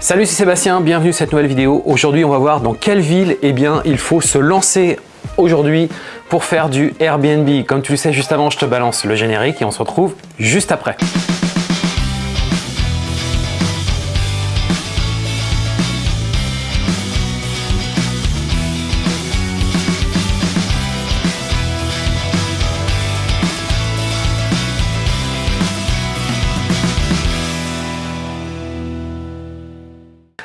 Salut, c'est Sébastien, bienvenue sur cette nouvelle vidéo. Aujourd'hui, on va voir dans quelle ville eh bien, il faut se lancer aujourd'hui pour faire du Airbnb. Comme tu le sais, juste avant, je te balance le générique et on se retrouve juste après.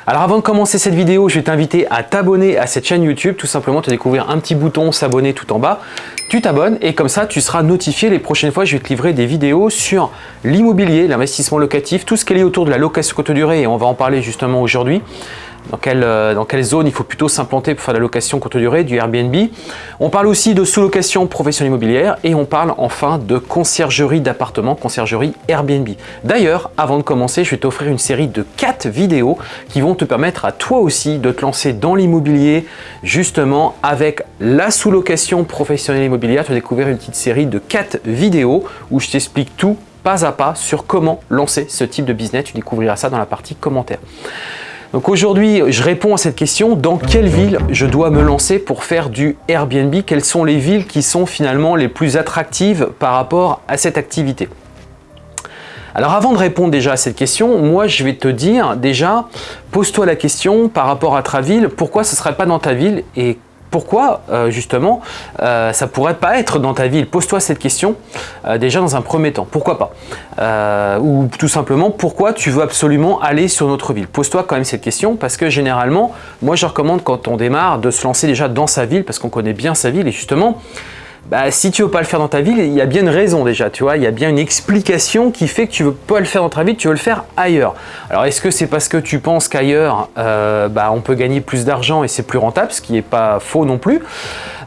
Alors avant de commencer cette vidéo, je vais t'inviter à t'abonner à cette chaîne YouTube, tout simplement te découvrir un petit bouton s'abonner tout en bas. Tu t'abonnes et comme ça, tu seras notifié les prochaines fois, je vais te livrer des vidéos sur l'immobilier, l'investissement locatif, tout ce qui est autour de la location courte durée et on va en parler justement aujourd'hui dans quelle, euh, dans quelle zone il faut plutôt s'implanter pour faire de la location courte durée, du Airbnb? On parle aussi de sous-location professionnelle immobilière et on parle enfin de conciergerie d'appartements, conciergerie Airbnb. D'ailleurs, avant de commencer, je vais t'offrir une série de 4 vidéos qui vont te permettre à toi aussi de te lancer dans l'immobilier justement avec la sous-location professionnelle immobilière. Tu vas découvrir une petite série de 4 vidéos où je t'explique tout pas à pas sur comment lancer ce type de business. Tu découvriras ça dans la partie commentaires. Donc aujourd'hui, je réponds à cette question, dans quelle ville je dois me lancer pour faire du Airbnb? Quelles sont les villes qui sont finalement les plus attractives par rapport à cette activité? Alors avant de répondre déjà à cette question, moi je vais te dire déjà, pose-toi la question par rapport à ta ville, pourquoi ce ne serait pas dans ta ville et pourquoi euh, justement euh, ça pourrait pas être dans ta ville Pose-toi cette question euh, déjà dans un premier temps. Pourquoi pas? Ou tout simplement, pourquoi tu veux absolument aller sur notre ville? Pose-toi quand même cette question parce que généralement, moi je recommande quand on démarre de se lancer déjà dans sa ville parce qu'on connaît bien sa ville. Et justement, bah, si tu veux pas le faire dans ta ville, il y a bien une raison déjà, tu vois, il y a bien une explication qui fait que tu veux pas le faire dans ta ville, tu veux le faire ailleurs. Alors est-ce que c'est parce que tu penses qu'ailleurs, euh, bah, on peut gagner plus d'argent et c'est plus rentable, ce qui n'est pas faux non plus.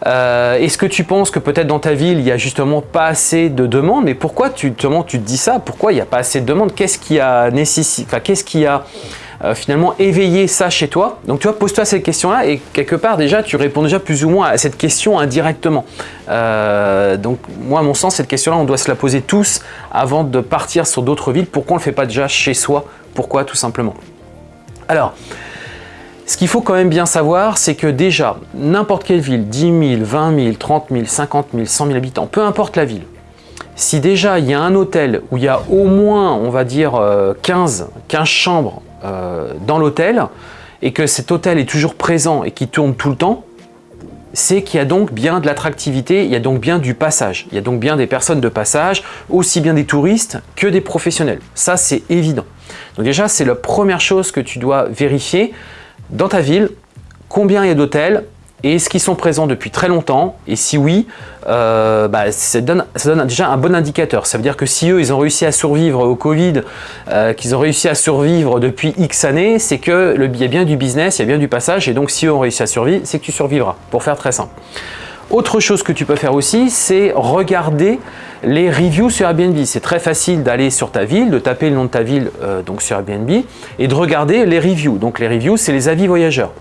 Euh, Est-ce que tu penses que peut-être dans ta ville, il n'y a justement pas assez de demandes? Mais pourquoi tu, tu te dis ça? Pourquoi il n'y a pas assez de demandes? Qu'est-ce qui a nécessité, enfin, qu'est-ce qui a euh, finalement éveiller ça chez toi. Donc tu vois, pose-toi cette question-là et quelque part déjà, tu réponds déjà plus ou moins à cette question indirectement. Euh, donc moi, à mon sens, cette question-là, on doit se la poser tous avant de partir sur d'autres villes. Pourquoi on ne le fait pas déjà chez soi? Pourquoi tout simplement? Alors, ce qu'il faut quand même bien savoir, c'est que déjà, n'importe quelle ville, 10 000, 20 000, 30 000, 50 000, 100 000 habitants, peu importe la ville, si déjà il y a un hôtel où il y a au moins, on va dire, 15, euh, 15 chambres euh, dans l'hôtel et que cet hôtel est toujours présent et qui tourne tout le temps, c'est qu'il y a donc bien de l'attractivité, il y a donc bien du passage. Il y a donc bien des personnes de passage, aussi bien des touristes que des professionnels. Ça, c'est évident. Donc déjà, c'est la première chose que tu dois vérifier dans ta ville, combien il y a d'hôtels, et est-ce qu'ils sont présents depuis très longtemps Et si oui, euh, bah, ça, donne, déjà un bon indicateur. Ça veut dire que si eux, ils ont réussi à survivre au Covid, euh, qu'ils ont réussi à survivre depuis X années, c'est qu'il y a bien du business, il y a bien du passage. Et donc, si eux ont réussi à survivre, c'est que tu survivras, pour faire très simple. Autre chose que tu peux faire aussi, c'est regarder les reviews sur Airbnb. C'est très facile d'aller sur ta ville, de taper le nom de ta ville euh, donc sur Airbnb et de regarder les reviews. Donc les reviews, c'est les avis voyageurs.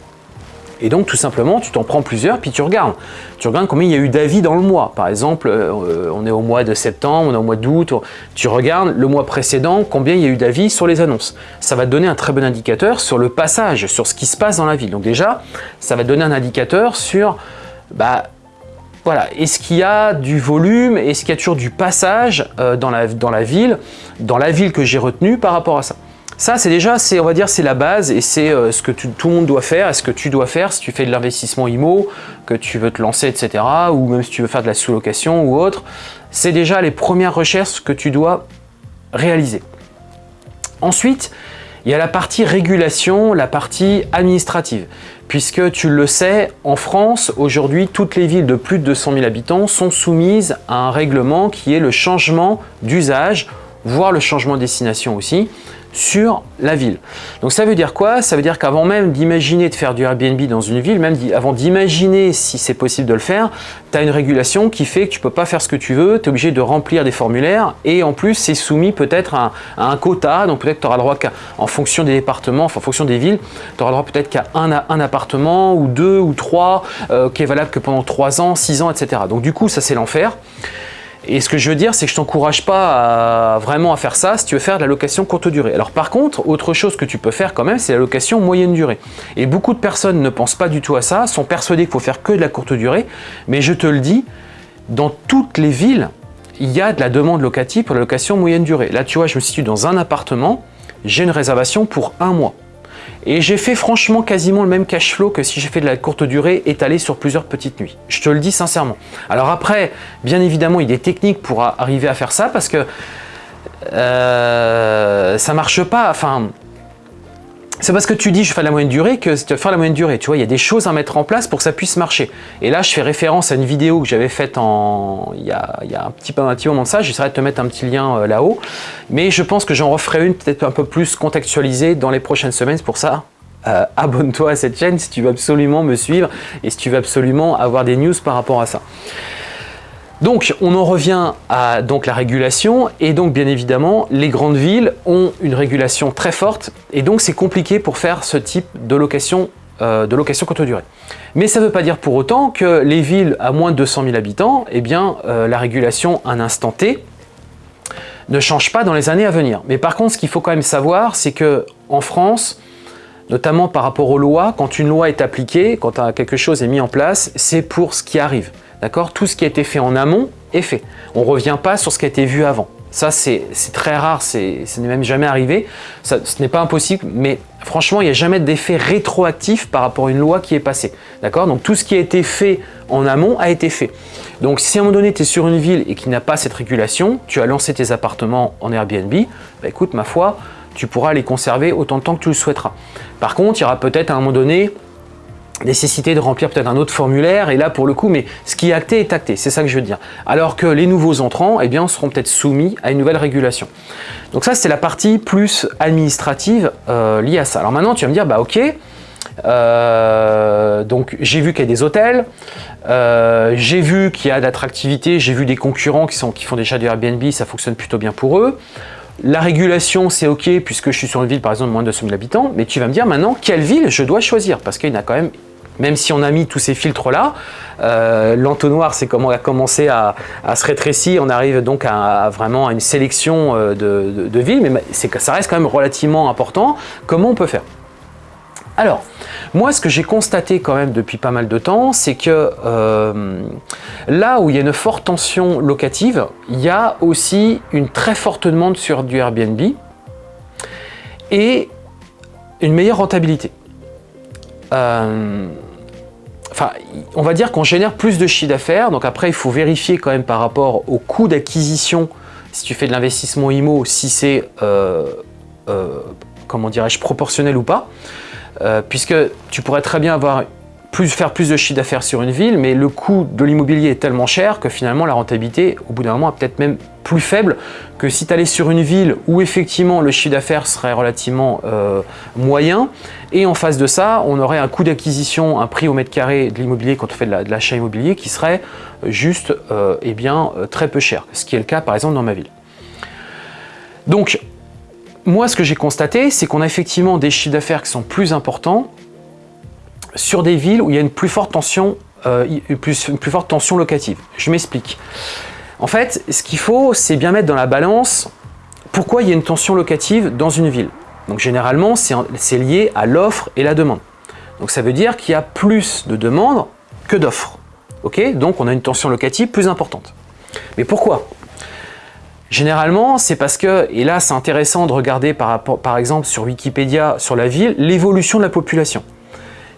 Et donc tout simplement, tu t'en prends plusieurs, puis tu regardes. Tu regardes combien il y a eu d'avis dans le mois. Par exemple, euh, on est au mois de septembre, on est au mois d'août. Tu regardes le mois précédent, combien il y a eu d'avis sur les annonces. Ça va te donner un très bon indicateur sur le passage, sur ce qui se passe dans la ville. Donc déjà, ça va te donner un indicateur sur, bah, voilà, est-ce qu'il y a du volume, est-ce qu'il y a toujours du passage euh, dans, la, dans la ville, dans la ville que j'ai retenue par rapport à ça. Ça, c'est déjà, on va dire, c'est la base et c'est euh, ce que tout le monde doit faire et ce que tu dois faire si tu fais de l'investissement IMO, que tu veux te lancer, etc. ou même si tu veux faire de la sous-location ou autre. C'est déjà les premières recherches que tu dois réaliser. Ensuite, il y a la partie régulation, la partie administrative. Puisque tu le sais, en France, aujourd'hui, toutes les villes de plus de 200 000 habitants sont soumises à un règlement qui est le changement d'usage, voire le changement de destination aussi sur la ville. Donc ça veut dire quoi? Ça veut dire qu'avant même d'imaginer de faire du Airbnb dans une ville, même avant d'imaginer si c'est possible de le faire, tu as une régulation qui fait que tu peux pas faire ce que tu veux, tu es obligé de remplir des formulaires et en plus c'est soumis peut-être à, un quota, donc peut-être tu auras le droit qu'en fonction des départements, en fonction des villes, tu auras le droit peut-être qu'à un, un, appartement ou deux ou trois euh, qui est valable que pendant trois ans, six ans, etc. Donc du coup ça c'est l'enfer. Et ce que je veux dire, c'est que je t'encourage pas vraiment à faire ça si tu veux faire de la location courte durée. Alors par contre, autre chose que tu peux faire quand même, c'est la location moyenne durée. Et beaucoup de personnes ne pensent pas du tout à ça, sont persuadées qu'il faut faire que de la courte durée, mais je te le dis, dans toutes les villes, il y a de la demande locative pour la location moyenne durée. Là, tu vois, je me situe dans un appartement, j'ai une réservation pour un mois. Et j'ai fait franchement quasiment le même cash flow que si j'ai fait de la courte durée étalée sur plusieurs petites nuits. Je te le dis sincèrement. Alors après, bien évidemment, il y a des techniques pour arriver à faire ça parce que euh, ça marche pas. Enfin, c'est parce que tu dis je fais la moyenne durée que tu vas faire la moyenne durée. Tu vois, il y a des choses à mettre en place pour que ça puisse marcher. Et là, je fais référence à une vidéo que j'avais faite en... il, y a, un, petit, un petit moment de ça. J'essaierai de te mettre un petit lien euh, là-haut. Mais je pense que j'en referai une peut-être un peu plus contextualisée dans les prochaines semaines. Pour ça, euh, abonne-toi à cette chaîne si tu veux absolument me suivre et si tu veux absolument avoir des news par rapport à ça. Donc, on en revient à la régulation et donc, bien évidemment, les grandes villes ont une régulation très forte et donc, c'est compliqué pour faire ce type de location, euh, de location courte durée. Mais ça ne veut pas dire pour autant que les villes à moins de 200 000 habitants, eh bien, euh, la régulation à un instant T ne change pas dans les années à venir. Mais par contre, ce qu'il faut quand même savoir, c'est que en France, notamment par rapport aux lois, quand une loi est appliquée, quand quelque chose est mis en place, c'est pour ce qui arrive. D'accord? Tout ce qui a été fait en amont est fait. On ne revient pas sur ce qui a été vu avant. Ça, c'est très rare, ce n'est même jamais arrivé. ce n'est pas impossible, mais franchement, il n'y a jamais d'effet rétroactif par rapport à une loi qui est passée. D'accord? Donc, tout ce qui a été fait en amont a été fait. Donc, si à un moment donné, tu es sur une ville et qui n'a pas cette régulation, tu as lancé tes appartements en Airbnb, bah, écoute, ma foi, tu pourras les conserver autant de temps que tu le souhaiteras. Par contre, il y aura peut-être à un moment donné nécessité de remplir peut-être un autre formulaire et là pour le coup mais ce qui est acté est acté c'est ça que je veux dire alors que les nouveaux entrants eh bien seront peut-être soumis à une nouvelle régulation donc ça c'est la partie plus administrative euh, liée à ça alors maintenant tu vas me dire bah ok euh, donc j'ai vu qu'il y a des hôtels, euh, j'ai vu qu'il y a de l'attractivité, j'ai vu des concurrents qui, sont, qui font déjà du Airbnb, ça fonctionne plutôt bien pour eux. La régulation, c'est OK puisque je suis sur une ville, par exemple, moins de 200 000 habitants. Mais tu vas me dire maintenant, quelle ville je dois choisir? Parce qu'il y en a quand même, même si on a mis tous ces filtres-là, euh, l'entonnoir, c'est comment on a commencé à, se rétrécir. On arrive donc à, vraiment à une sélection euh, de, villes, mais ça reste quand même relativement important. Comment on peut faire? Alors, moi, ce que j'ai constaté quand même depuis pas mal de temps, c'est que euh, là où il y a une forte tension locative, il y a aussi une très forte demande sur du Airbnb et une meilleure rentabilité. Euh, on va dire qu'on génère plus de chiffre d'affaires. Donc après, il faut vérifier quand même par rapport au coût d'acquisition, si tu fais de l'investissement IMO, si c'est, euh, comment dirais-je, proportionnel ou pas. Euh, puisque tu pourrais très bien avoir faire plus de chiffre d'affaires sur une ville, mais le coût de l'immobilier est tellement cher que finalement la rentabilité, au bout d'un moment, est peut-être même plus faible que si tu allais sur une ville où effectivement le chiffre d'affaires serait relativement euh, moyen, et en face de ça, on aurait un coût d'acquisition, un prix au mètre carré de l'immobilier quand on fait de l'achat immobilier qui serait juste euh, eh bien, très peu cher, ce qui est le cas par exemple dans ma ville. Donc, moi, ce que j'ai constaté, c'est qu'on a effectivement des chiffres d'affaires qui sont plus importants sur des villes où il y a une plus forte tension, euh, une plus forte tension locative. Je m'explique. En fait, ce qu'il faut, c'est bien mettre dans la balance pourquoi il y a une tension locative dans une ville. Donc généralement, c'est lié à l'offre et la demande. Donc ça veut dire qu'il y a plus de demandes que d'offres. Donc on a une tension locative plus importante. Mais pourquoi? Généralement, c'est parce que, et là c'est intéressant de regarder par exemple sur Wikipédia, sur la ville, l'évolution de la population.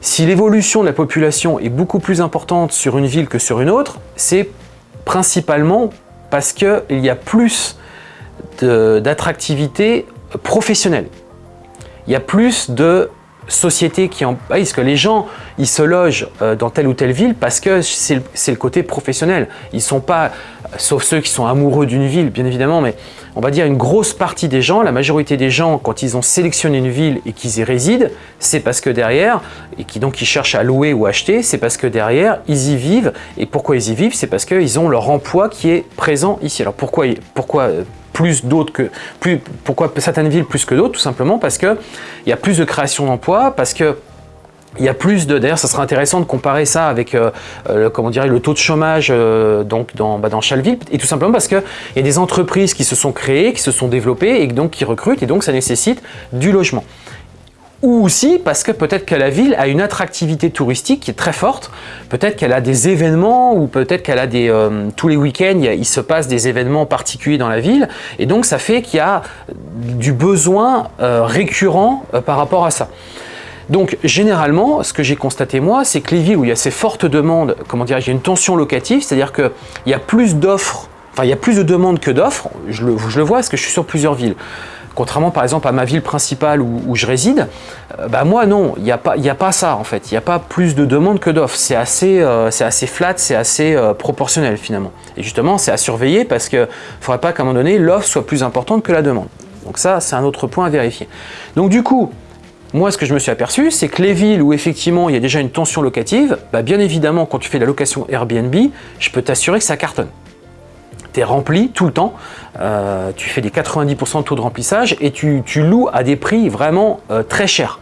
Si l'évolution de la population est beaucoup plus importante sur une ville que sur une autre, c'est principalement parce qu'il y a plus d'attractivité professionnelle. Il y a plus de sociétés qui en... Parce que les gens, ils se logent euh, dans telle ou telle ville parce que c'est le, côté professionnel. Ils sont pas, sauf ceux qui sont amoureux d'une ville, bien évidemment, mais on va dire une grosse partie des gens, la majorité des gens, quand ils ont sélectionné une ville et qu'ils y résident, c'est parce que derrière, et qui donc ils cherchent à louer ou acheter, c'est parce que derrière, ils y vivent. Et pourquoi ils y vivent? C'est parce qu'ils ont leur emploi qui est présent ici. Alors pourquoi, pourquoi euh, plus d'autres que pourquoi certaines villes plus que d'autres? Tout simplement parce que il y a plus de création d'emplois parce que il y a plus de, d'ailleurs ça serait intéressant de comparer ça avec euh, le, comment dirait, le taux de chômage donc dans, bah, dans Chalville, et tout simplement parce qu'il y a des entreprises qui se sont créées, qui se sont développées et donc qui recrutent, et donc ça nécessite du logement. Ou aussi parce que peut-être que la ville a une attractivité touristique qui est très forte, peut-être qu'elle a des événements ou peut-être qu'elle a des... Euh, tous les week-ends, il, se passe des événements particuliers dans la ville. Et donc ça fait qu'il y a du besoin euh, récurrent euh, par rapport à ça. Donc généralement, ce que j'ai constaté moi, c'est que les villes où il y a ces fortes demandes, comment dire, il y a une tension locative, c'est-à-dire qu'il y a plus d'offres, enfin il y a plus de demandes que d'offres, je le, je le vois parce que je suis sur plusieurs villes. Contrairement par exemple à ma ville principale où, je réside, euh, bah moi non, il n'y a, pas, a pas ça en fait. Il n'y a pas plus de demandes que d'offres. C'est assez, euh, assez flat, c'est assez euh, proportionnel finalement. Et justement, c'est à surveiller parce qu'il ne faudrait pas qu'à un moment donné, l'offre soit plus importante que la demande. Donc ça, c'est un autre point à vérifier. Donc du coup, moi, ce que je me suis aperçu, c'est que les villes où effectivement il y a déjà une tension locative, bah, bien évidemment, quand tu fais la location Airbnb, je peux t'assurer que ça cartonne tu es rempli tout le temps, euh, tu fais des 90% de taux de remplissage et tu, loues à des prix vraiment euh, très chers.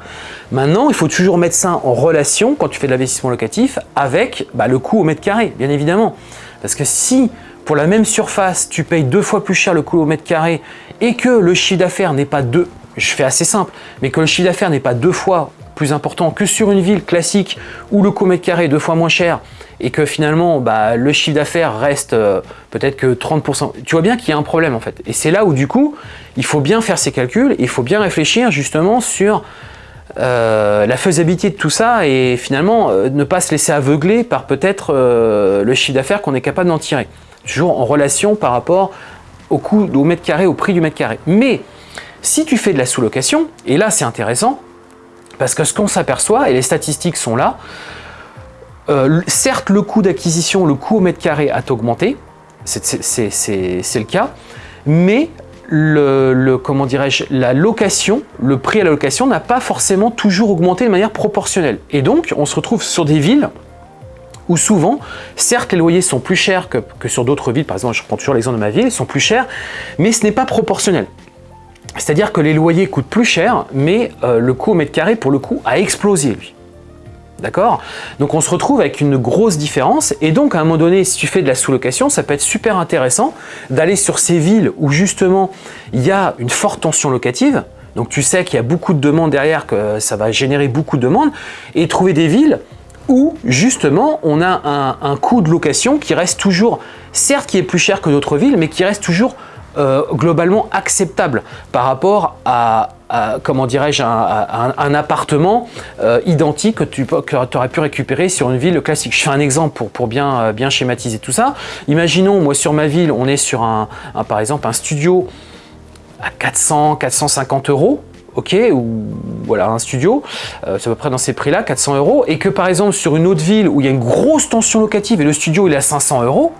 Maintenant, il faut toujours mettre ça en relation quand tu fais de l'investissement locatif avec bah, le coût au mètre carré, bien évidemment. Parce que si pour la même surface, tu payes deux fois plus cher le coût au mètre carré et que le chiffre d'affaires n'est pas deux, je fais assez simple, mais que le chiffre d'affaires n'est pas deux fois plus important que sur une ville classique où le coût mètre carré est deux fois moins cher et que finalement bah, le chiffre d'affaires reste euh, peut-être que 30%, tu vois bien qu'il y a un problème en fait. Et c'est là où du coup, il faut bien faire ses calculs, il faut bien réfléchir justement sur euh, la faisabilité de tout ça et finalement euh, ne pas se laisser aveugler par peut-être le chiffre d'affaires qu'on est capable d'en tirer. Toujours en relation par rapport au coût au mètre carré, au prix du mètre carré. Mais si tu fais de la sous-location, et là c'est intéressant, parce que ce qu'on s'aperçoit, et les statistiques sont là, euh, certes, le coût d'acquisition, le coût au mètre carré a augmenté, c'est le cas, mais le, comment la location, le prix à la location n'a pas forcément toujours augmenté de manière proportionnelle. Et donc, on se retrouve sur des villes où souvent, certes, les loyers sont plus chers que, sur d'autres villes, par exemple, je prends toujours l'exemple de ma ville, ils sont plus chers, mais ce n'est pas proportionnel. C'est-à-dire que les loyers coûtent plus cher, mais euh, le coût au mètre carré, pour le coup, a explosé, lui. D'accord? Donc on se retrouve avec une grosse différence et donc à un moment donné, si tu fais de la sous-location, ça peut être super intéressant d'aller sur ces villes où justement il y a une forte tension locative, donc tu sais qu'il y a beaucoup de demandes derrière, que ça va générer beaucoup de demandes, et trouver des villes où justement on a un coût de location qui reste toujours, certes qui est plus cher que d'autres villes, mais qui reste toujours euh, globalement acceptable par rapport à, comment dirais-je, un, appartement euh, identique que tu aurais pu récupérer sur une ville classique. Je fais un exemple pour, pour bien, euh, bien schématiser tout ça. Imaginons, moi sur ma ville, on est sur un, par exemple un studio à 400, 450 euros, ok, ou voilà, un studio, c'est à peu près dans ces prix-là, 400 euros, et que par exemple sur une autre ville où il y a une grosse tension locative et le studio il est à 500 euros,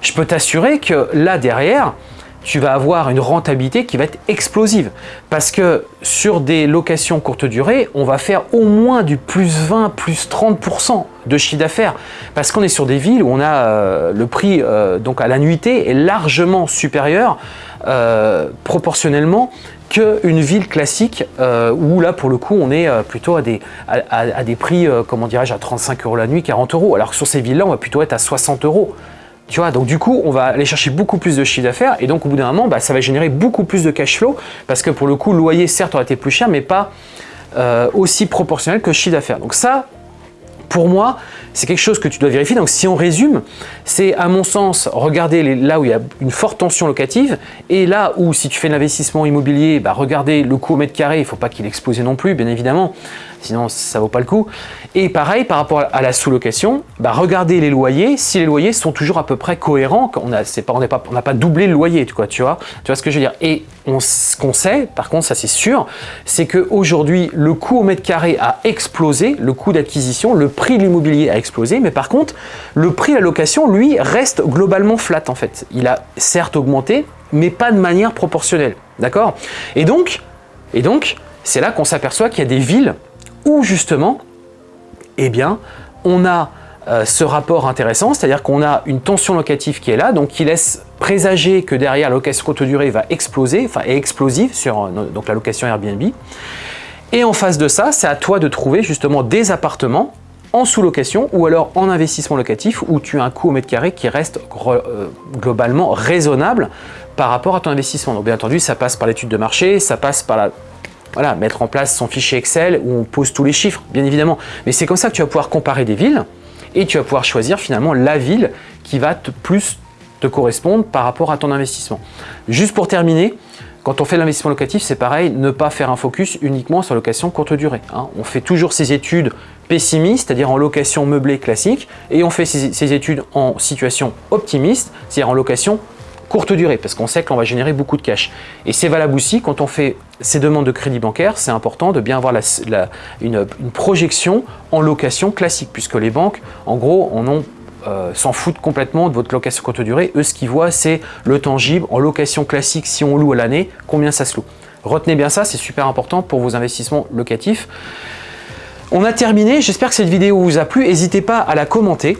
je peux t'assurer que là derrière, tu vas avoir une rentabilité qui va être explosive. Parce que sur des locations courte durée, on va faire au moins du plus 20, plus 30% de chiffre d'affaires. Parce qu'on est sur des villes où on a euh, le prix euh, donc à la nuitée est largement supérieur euh, proportionnellement qu'une ville classique où là pour le coup on est plutôt à des, à des prix, comment dirais-je, à 35 euros la nuit, 40 euros. Alors que sur ces villes-là, on va plutôt être à 60 euros. Tu vois, donc du coup, on va aller chercher beaucoup plus de chiffre d'affaires et donc au bout d'un moment, bah, ça va générer beaucoup plus de cash flow parce que pour le coup, le loyer certes aurait été plus cher, mais pas euh, aussi proportionnel que le chiffre d'affaires. Donc ça, pour moi, c'est quelque chose que tu dois vérifier. Donc si on résume, c'est à mon sens regarder là où il y a une forte tension locative et là où si tu fais l'investissement immobilier, bah, regarder le coût au mètre carré, il ne faut pas qu'il explose non plus, bien évidemment, sinon ça vaut pas le coup. Et pareil, par rapport à la sous-location, bah, regardez les loyers, si les loyers sont toujours à peu près cohérents, on n'a pas, doublé le loyer, tu vois, tu vois, ce que je veux dire. Et ce qu'on sait, par contre, ça c'est sûr, c'est qu'aujourd'hui, le coût au mètre carré a explosé, le coût d'acquisition, le prix de l'immobilier a explosé, mais par contre, le prix de la location, lui, reste globalement flat en fait. Il a certes augmenté, mais pas de manière proportionnelle, d'accord? Et donc, et donc c'est là qu'on s'aperçoit qu'il y a des villes où justement, eh bien, on a euh, ce rapport intéressant, c'est-à-dire qu'on a une tension locative qui est là, donc qui laisse présager que derrière la location courte durée va exploser, enfin est explosive sur euh, la location Airbnb. Et en face de ça, c'est à toi de trouver justement des appartements en sous-location ou alors en investissement locatif où tu as un coût au mètre carré qui reste euh, globalement raisonnable par rapport à ton investissement. Donc bien entendu, ça passe par l'étude de marché, ça passe par la, voilà, mettre en place son fichier Excel où on pose tous les chiffres, bien évidemment. Mais c'est comme ça que tu vas pouvoir comparer des villes et tu vas pouvoir choisir finalement la ville qui va te plus te correspondre par rapport à ton investissement. Juste pour terminer, quand on fait l'investissement locatif, c'est pareil, ne pas faire un focus uniquement sur location courte durée. Hein. On fait toujours ses études pessimistes, c'est-à-dire en location meublée classique, et on fait ses, études en situation optimiste, c'est-à-dire en location courte durée, parce qu'on sait qu'on va générer beaucoup de cash. Et c'est valable aussi quand on fait ces demandes de crédit bancaire, c'est important de bien avoir une, projection en location classique, puisque les banques, en gros, euh, s'en foutent complètement de votre location courte durée. Eux, ce qu'ils voient, c'est le tangible en location classique, si on loue à l'année, combien ça se loue. Retenez bien ça, c'est super important pour vos investissements locatifs. On a terminé, j'espère que cette vidéo vous a plu. N'hésitez pas à la commenter,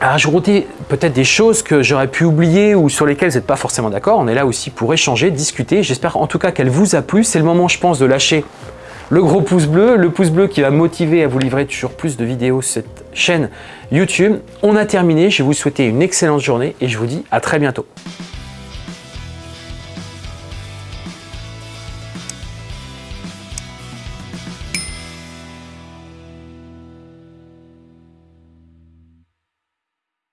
à rajouter peut-être des choses que j'aurais pu oublier ou sur lesquelles vous n'êtes pas forcément d'accord. On est là aussi pour échanger, discuter. J'espère en tout cas qu'elle vous a plu. C'est le moment, je pense, de lâcher le gros pouce bleu, le pouce bleu qui va motiver à vous livrer toujours plus de vidéos sur cette chaîne YouTube. On a terminé, je vais vous souhaiter une excellente journée et je vous dis à très bientôt.